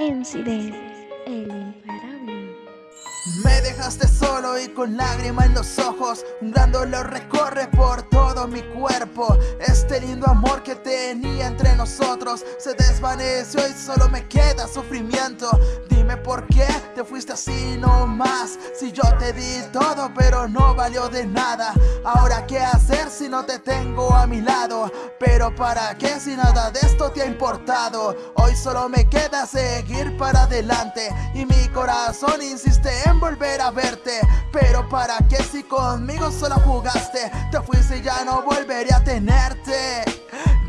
MC el imparable. Dejaste solo y con lágrima en los ojos Un dolor recorre por todo mi cuerpo. Este lindo amor que tenía entre nosotros Se desvaneció y solo me queda sufrimiento. Dime por qué te fuiste así nomás Si yo te di todo pero no valió de nada. Ahora qué hacer si no te tengo a mi lado Pero para qué si nada de esto te ha importado Hoy solo me queda seguir para adelante Y mi corazón insiste en volver a verte Pero para qué si conmigo solo jugaste Te fuiste y ya no volveré a tenerte.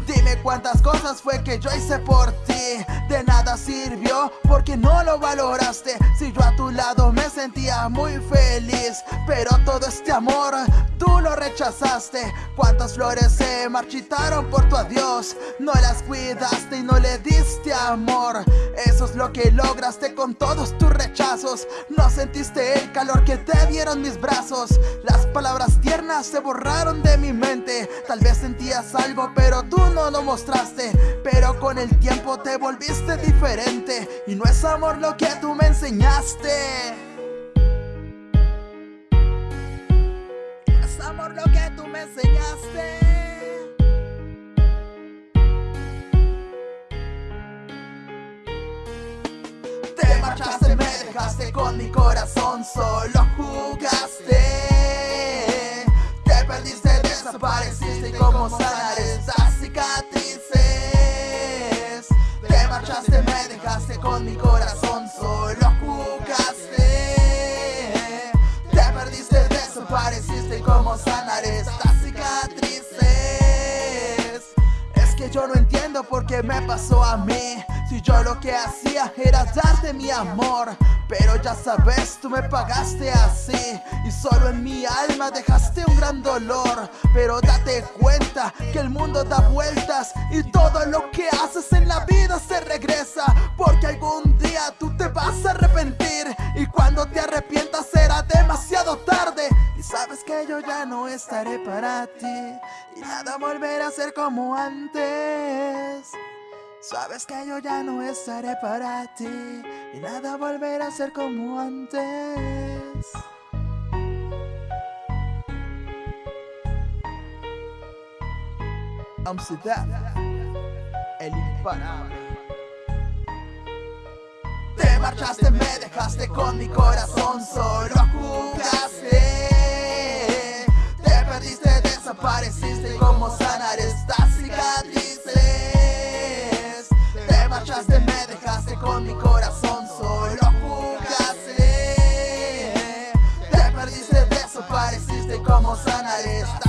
Dime cuántas cosas fue que yo hice por ti. De nada sirvió porque no lo valoraste. Si yo a tu lado me sentía muy feliz Pero todo este amor tú lo rechazaste. Cuántas flores se marchitaron por tu adiós. No las cuidaste y no le diste amor. Eso es lo que lograste con todos tus rechazos. No sentiste el calor que te dieron mis brazos. Las palabras tiernas se borraron de mi mente. Tal vez sentías algo pero tú no lo mostraste. Pero con el tiempo te volviste diferente. Y no es amor lo que tú me enseñaste marchaste, me dejaste con mi corazón Solo jugaste. Te perdiste, desapareciste como sanar con mi corazón solo jugaste. Te perdiste, desapareciste cómo sanar estas cicatrices. Es que yo no entiendo por qué me pasó a mí. Si yo lo que hacía era darte mi amor pero ya sabes, tú me pagaste así. Y solo en mi alma dejaste un gran dolor Pero date cuenta que el mundo da vueltas Y todo lo que haces en la vida se regresa Porque algún día tú te vas a arrepentir. Y cuando te arrepientas será demasiado tarde que yo ya no estaré para ti Y nada volverá a ser como antes Sabes que yo ya no estaré para ti y nada volverá a ser como antes. Amsterdam, el imparable. Te marchaste, me dejaste con mi corazón, solo jugaste. Desapareciste, ¿cómo sanar